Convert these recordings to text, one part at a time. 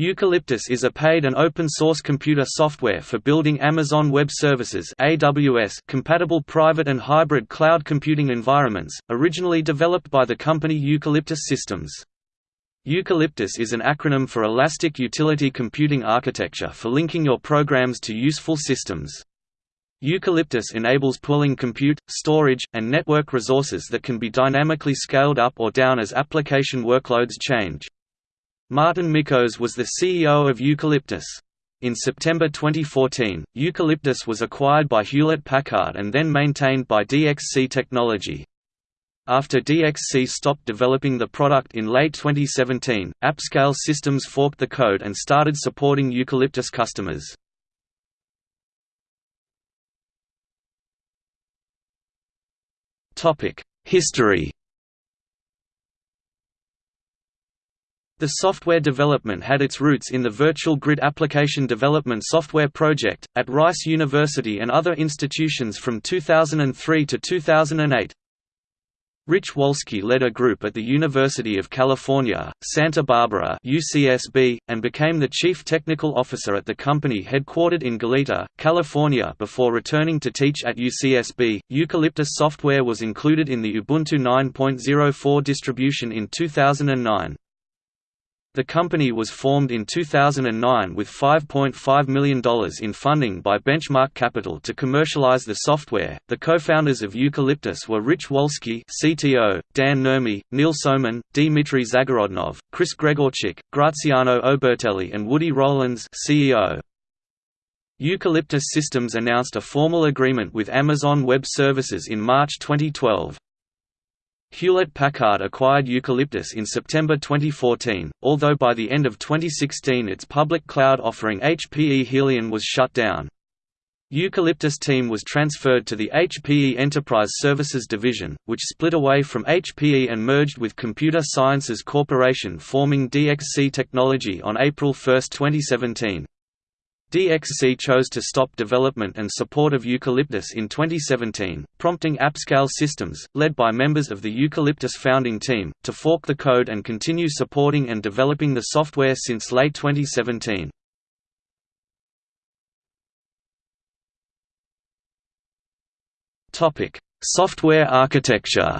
Eucalyptus is a paid and open-source computer software for building Amazon Web Services compatible private and hybrid cloud computing environments, originally developed by the company Eucalyptus Systems. Eucalyptus is an acronym for Elastic Utility Computing Architecture for linking your programs to useful systems. Eucalyptus enables pooling compute, storage, and network resources that can be dynamically scaled up or down as application workloads change. Martin Mickos was the CEO of Eucalyptus. In September 2014, Eucalyptus was acquired by Hewlett-Packard and then maintained by DXC Technology. After DXC stopped developing the product in late 2017, AppScale Systems forked the code and started supporting Eucalyptus customers. History The software development had its roots in the Virtual Grid Application Development Software Project, at Rice University and other institutions from 2003 to 2008. Rich Wolski led a group at the University of California, Santa Barbara UCSB, and became the chief technical officer at the company headquartered in Goleta, California before returning to teach at UCSB. Eucalyptus software was included in the Ubuntu 9.04 distribution in 2009. The company was formed in 2009 with $5.5 million in funding by Benchmark Capital to commercialize the software. The co-founders of Eucalyptus were Rich Wolski, CTO, Dan Nurmi, Neil Soman, Dmitry Zagorodnov, Chris Gregorczyk, Graziano Obertelli, and Woody Rollins, CEO. Eucalyptus Systems announced a formal agreement with Amazon Web Services in March 2012. Hewlett-Packard acquired Eucalyptus in September 2014, although by the end of 2016 its public cloud offering HPE Helion was shut down. Eucalyptus team was transferred to the HPE Enterprise Services division, which split away from HPE and merged with Computer Sciences Corporation forming DXC Technology on April 1, 2017. DXC chose to stop development and support of Eucalyptus in 2017, prompting AppScale Systems, led by members of the Eucalyptus founding team, to fork the code and continue supporting and developing the software since late 2017. Software architecture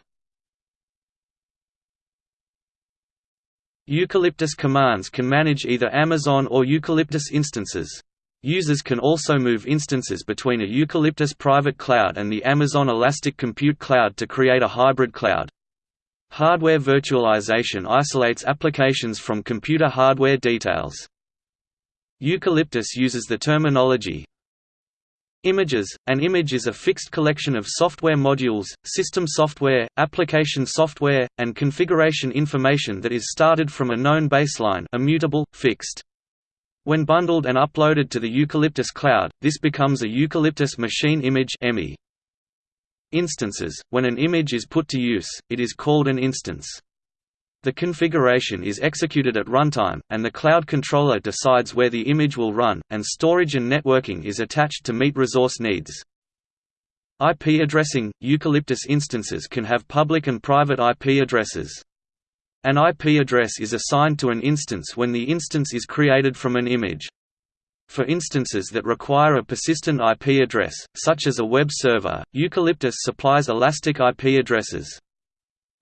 Eucalyptus commands can manage either Amazon or Eucalyptus instances. Users can also move instances between a Eucalyptus private cloud and the Amazon Elastic Compute Cloud to create a hybrid cloud. Hardware virtualization isolates applications from computer hardware details. Eucalyptus uses the terminology Images – An image is a fixed collection of software modules, system software, application software, and configuration information that is started from a known baseline immutable, fixed. When bundled and uploaded to the Eucalyptus cloud, this becomes a Eucalyptus Machine Image Instances – When an image is put to use, it is called an instance. The configuration is executed at runtime, and the cloud controller decides where the image will run, and storage and networking is attached to meet resource needs. IP addressing – Eucalyptus instances can have public and private IP addresses. An IP address is assigned to an instance when the instance is created from an image. For instances that require a persistent IP address, such as a web server, Eucalyptus supplies elastic IP addresses.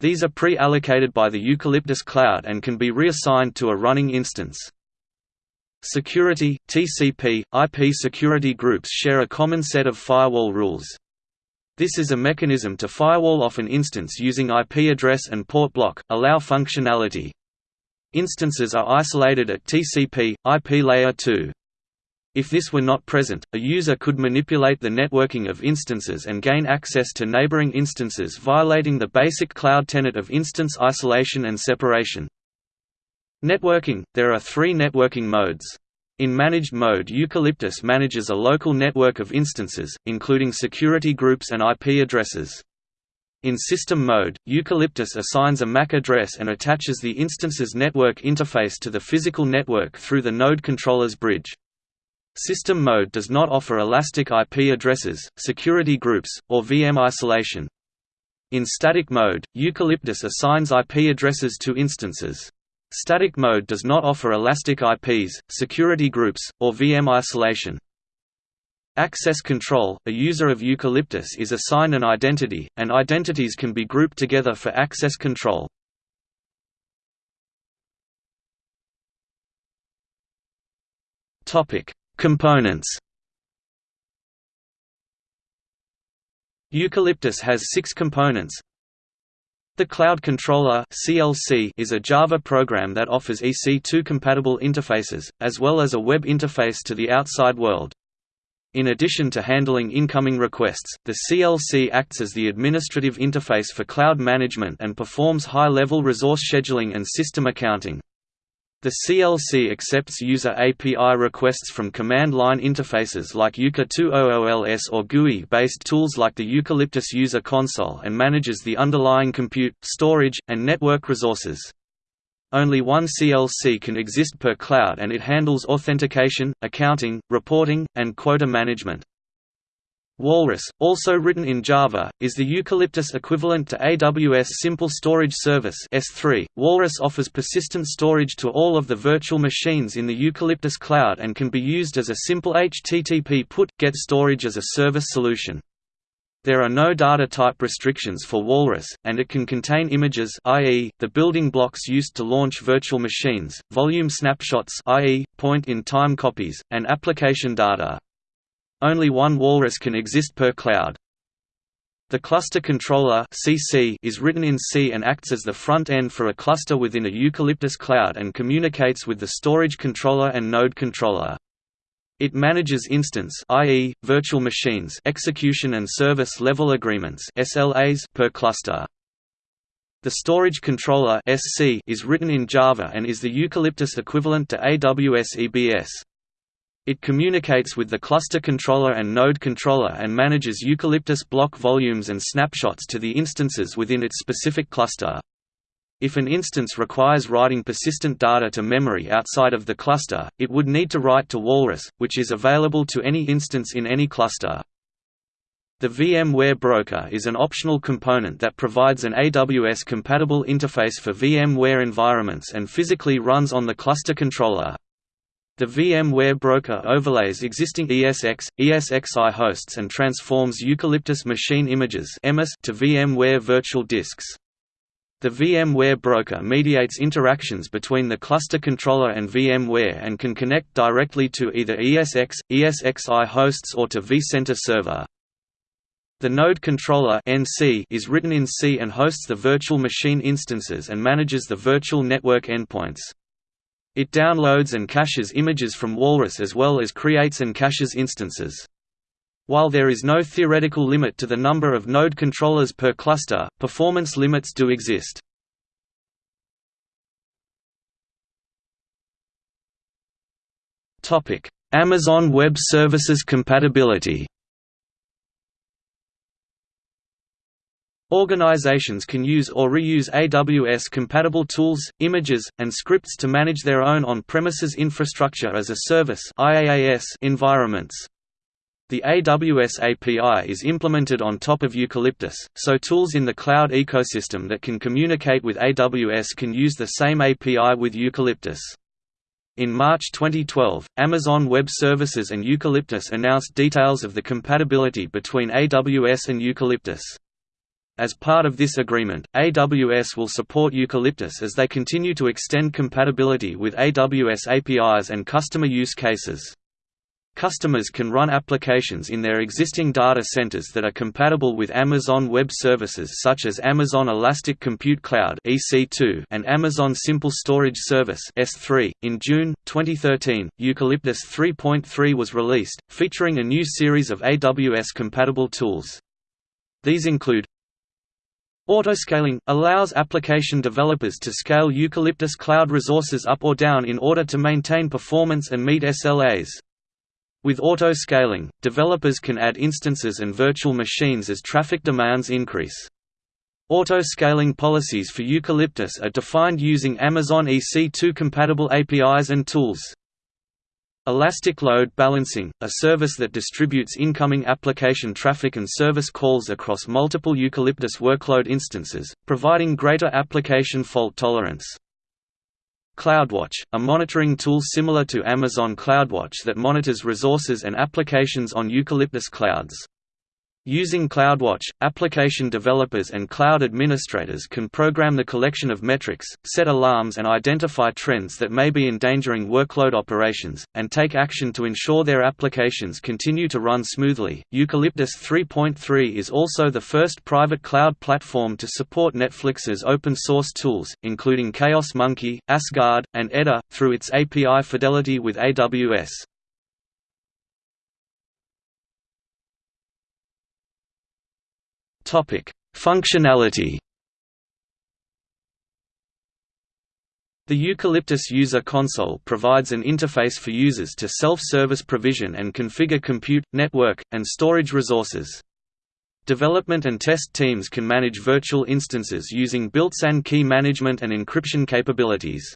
These are pre-allocated by the Eucalyptus Cloud and can be reassigned to a running instance. Security, TCP, IP security groups share a common set of firewall rules. This is a mechanism to firewall off an instance using IP address and port block, allow functionality. Instances are isolated at TCP, IP layer 2. If this were not present, a user could manipulate the networking of instances and gain access to neighboring instances violating the basic cloud tenet of instance isolation and separation. Networking – There are three networking modes. In managed mode Eucalyptus manages a local network of instances, including security groups and IP addresses. In system mode, Eucalyptus assigns a MAC address and attaches the instance's network interface to the physical network through the node controller's bridge. System mode does not offer elastic IP addresses, security groups, or VM isolation. In static mode, Eucalyptus assigns IP addresses to instances. Static mode does not offer elastic IPs, security groups, or VM isolation. Access control – A user of Eucalyptus is assigned an identity, and identities can be grouped together for access control. Components Eucalyptus has six components the Cloud Controller (CLC) is a Java program that offers EC2-compatible interfaces, as well as a web interface to the outside world. In addition to handling incoming requests, the CLC acts as the administrative interface for cloud management and performs high-level resource scheduling and system accounting. The CLC accepts user API requests from command-line interfaces like euca2ools or GUI-based tools like the Eucalyptus User Console and manages the underlying compute, storage, and network resources. Only one CLC can exist per cloud and it handles authentication, accounting, reporting, and quota management. Walrus, also written in Java, is the Eucalyptus equivalent to AWS Simple Storage Service S3. Walrus offers persistent storage to all of the virtual machines in the Eucalyptus cloud and can be used as a simple HTTP put-get storage as a service solution. There are no data type restrictions for Walrus, and it can contain images i.e., the building blocks used to launch virtual machines, volume snapshots i.e., point-in-time copies, and application data. Only one Walrus can exist per cloud. The cluster controller (CC) is written in C and acts as the front end for a cluster within a Eucalyptus cloud and communicates with the storage controller and node controller. It manages instance i.e., virtual machines execution and service level agreements SLAs per cluster. The storage controller SC is written in Java and is the Eucalyptus equivalent to AWS EBS. It communicates with the cluster controller and node controller and manages Eucalyptus block volumes and snapshots to the instances within its specific cluster. If an instance requires writing persistent data to memory outside of the cluster, it would need to write to Walrus, which is available to any instance in any cluster. The VMware Broker is an optional component that provides an AWS-compatible interface for VMware environments and physically runs on the cluster controller. The VMware broker overlays existing ESX, ESXi hosts and transforms Eucalyptus machine images to VMware virtual disks. The VMware broker mediates interactions between the cluster controller and VMware and can connect directly to either ESX, ESXi hosts or to vCenter server. The node controller NC is written in C and hosts the virtual machine instances and manages the virtual network endpoints. It downloads and caches images from Walrus as well as creates and caches instances. While there is no theoretical limit to the number of node controllers per cluster, performance limits do exist. Amazon Web Services compatibility Organizations can use or reuse AWS-compatible tools, images, and scripts to manage their own on-premises infrastructure as a service environments. The AWS API is implemented on top of Eucalyptus, so tools in the cloud ecosystem that can communicate with AWS can use the same API with Eucalyptus. In March 2012, Amazon Web Services and Eucalyptus announced details of the compatibility between AWS and Eucalyptus. As part of this agreement, AWS will support Eucalyptus as they continue to extend compatibility with AWS APIs and customer use cases. Customers can run applications in their existing data centers that are compatible with Amazon Web Services such as Amazon Elastic Compute Cloud (EC2) and Amazon Simple Storage Service In June 2013, Eucalyptus 3.3 was released, featuring a new series of AWS compatible tools. These include Autoscaling – allows application developers to scale Eucalyptus cloud resources up or down in order to maintain performance and meet SLAs. With auto-scaling, developers can add instances and virtual machines as traffic demands increase. Auto-scaling policies for Eucalyptus are defined using Amazon EC2-compatible APIs and tools. Elastic Load Balancing, a service that distributes incoming application traffic and service calls across multiple Eucalyptus workload instances, providing greater application fault tolerance. CloudWatch, a monitoring tool similar to Amazon CloudWatch that monitors resources and applications on Eucalyptus clouds. Using CloudWatch, application developers and cloud administrators can program the collection of metrics, set alarms and identify trends that may be endangering workload operations, and take action to ensure their applications continue to run smoothly. Eucalyptus 3.3 is also the first private cloud platform to support Netflix's open source tools, including Chaos Monkey, Asgard, and Edda, through its API fidelity with AWS. Topic: Functionality. The Eucalyptus User Console provides an interface for users to self-service provision and configure compute, network, and storage resources. Development and test teams can manage virtual instances using built-in key management and encryption capabilities.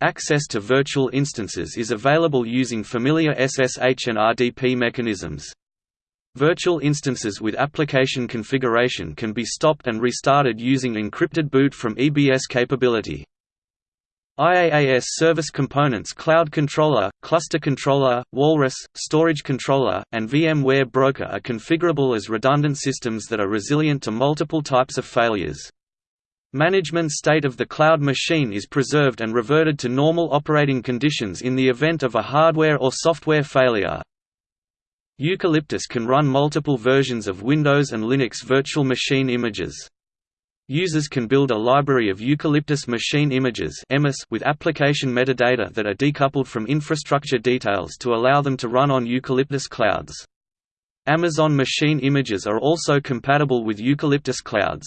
Access to virtual instances is available using familiar SSH and RDP mechanisms. Virtual instances with application configuration can be stopped and restarted using encrypted boot from EBS capability. IaaS Service Components Cloud Controller, Cluster Controller, Walrus, Storage Controller, and VMware Broker are configurable as redundant systems that are resilient to multiple types of failures. Management state of the cloud machine is preserved and reverted to normal operating conditions in the event of a hardware or software failure. Eucalyptus can run multiple versions of Windows and Linux virtual machine images. Users can build a library of Eucalyptus machine images with application metadata that are decoupled from infrastructure details to allow them to run on Eucalyptus clouds. Amazon machine images are also compatible with Eucalyptus clouds.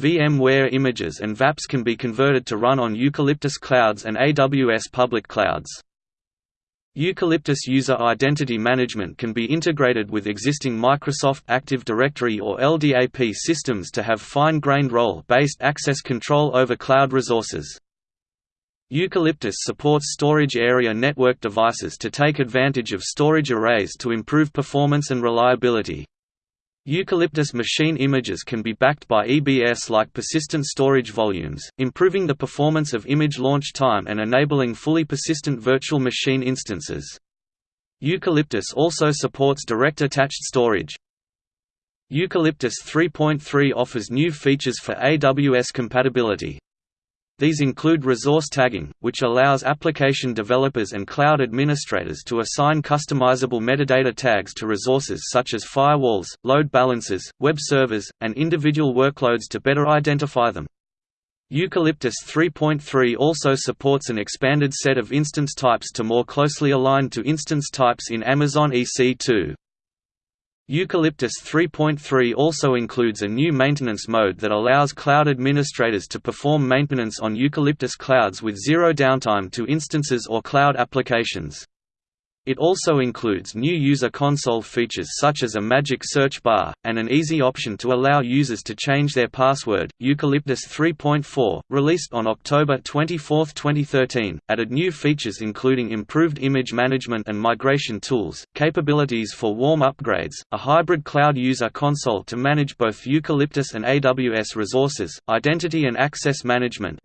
VMware images and vApps can be converted to run on Eucalyptus clouds and AWS public clouds. Eucalyptus User Identity Management can be integrated with existing Microsoft Active Directory or LDAP systems to have fine-grained role-based access control over cloud resources. Eucalyptus supports storage area network devices to take advantage of storage arrays to improve performance and reliability. Eucalyptus machine images can be backed by EBS-like persistent storage volumes, improving the performance of image launch time and enabling fully persistent virtual machine instances. Eucalyptus also supports direct attached storage. Eucalyptus 3.3 offers new features for AWS compatibility. These include resource tagging, which allows application developers and cloud administrators to assign customizable metadata tags to resources such as firewalls, load balancers, web servers, and individual workloads to better identify them. Eucalyptus 3.3 also supports an expanded set of instance types to more closely align to instance types in Amazon EC2. Eucalyptus 3.3 also includes a new maintenance mode that allows cloud administrators to perform maintenance on Eucalyptus clouds with zero downtime to instances or cloud applications. It also includes new user console features such as a magic search bar, and an easy option to allow users to change their password. Eucalyptus 3.4, released on October 24, 2013, added new features including improved image management and migration tools, capabilities for warm upgrades, a hybrid cloud user console to manage both Eucalyptus and AWS resources, identity and access management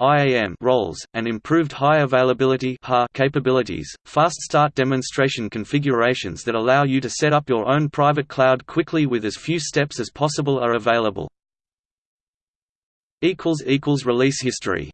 roles, and improved high availability capabilities. Fast start demonstration configurations that allow you to set up your own private cloud quickly with as few steps as possible are available. Release history